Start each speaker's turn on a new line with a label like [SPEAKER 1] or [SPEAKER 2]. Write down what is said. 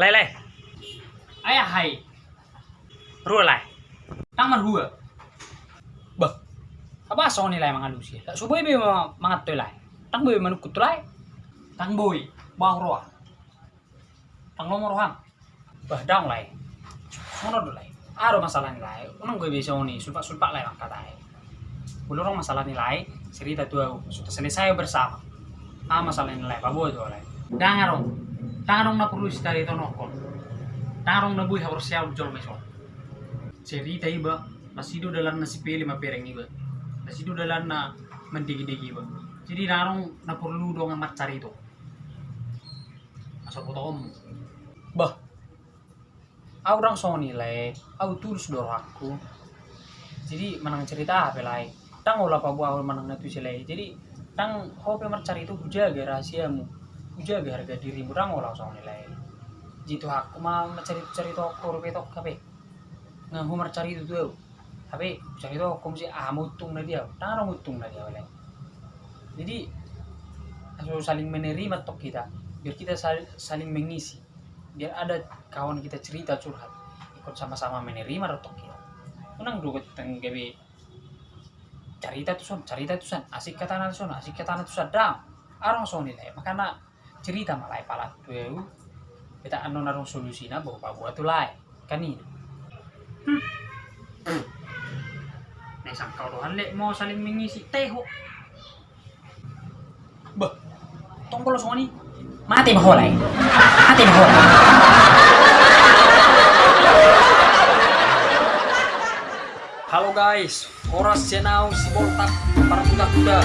[SPEAKER 1] Lai,
[SPEAKER 2] Ayah hai,
[SPEAKER 1] ru lai.
[SPEAKER 2] tang man hua. Bah, apa so ni lai mangalu sih? Tak subuh be mangat tu lai. Tang boy manukut tu. Tang boy, bau roa. Tang nomor hang. Bah dang lai. Sono tu lai. Aro masalah ni lai. Unang gue bisa ni sulpak sulpak lai mangkat lai. Bulu orang masalah nilai, cerita tu sudah selesai bersama. Ah masalah nilai, apa boleh tu lai. Dangarong, dangarong na perlu istari itu nokon. Dangarong na buih harus siap jual mesok cerita iba nasido dalam nasi pili ma pereng iba. Nasido dalam na mendigi-digi iba. Jadi narong na perlu dong amat cari itu asal foto om. Bah. Orang so nilai aku tulus doraku jadi menang cerita apa lai? Tang olah pa buah menang natu silai jadi tang hobi cari itu jaga rahasiamu jaga harga dirimu tang olah so nilai. Jitu aku mah mencari cari toko rupiah toko kape nga humar cari itu tuh tapi cari itu kok mesti ah mutung na dia tang mutung na dia wala jadi harus saling menerima tok kita biar kita sal- saling mengisi. Biar ada kawan kita cerita curhat ikut sama-sama menerima tok kita. Unang dulu teng gawe cerita tuh son cerita tuh son asik kata nanti son asik kata nanti son dang arang son nilai makanya cerita malah palat tuh kita anu narung solusinya bahwa buat tuh lai kan ini Nah, isang kauruhan le mau saling mengisi teho. Bah, tombol soni. Mati maholay. Mati maholay.
[SPEAKER 1] Halo guys, oras jenau si boltak para kuda-kuda.